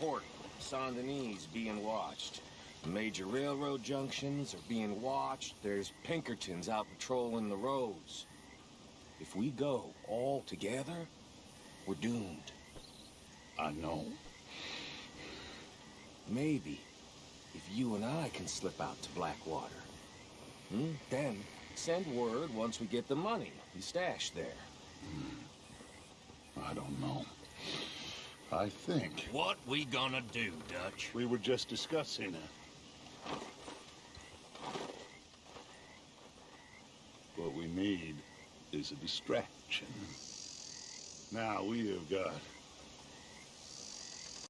Port, Saint Denis being watched. Major railroad junctions are being watched. There's Pinkertons out patrolling the roads. If we go all together, we're doomed. I know. Maybe if you and I can slip out to Blackwater. Hmm? Then send word once we get the money we stashed there. I don't know. I think What we gonna do, Dutch? we were just discussing it. What we need is a distraction. Now we have got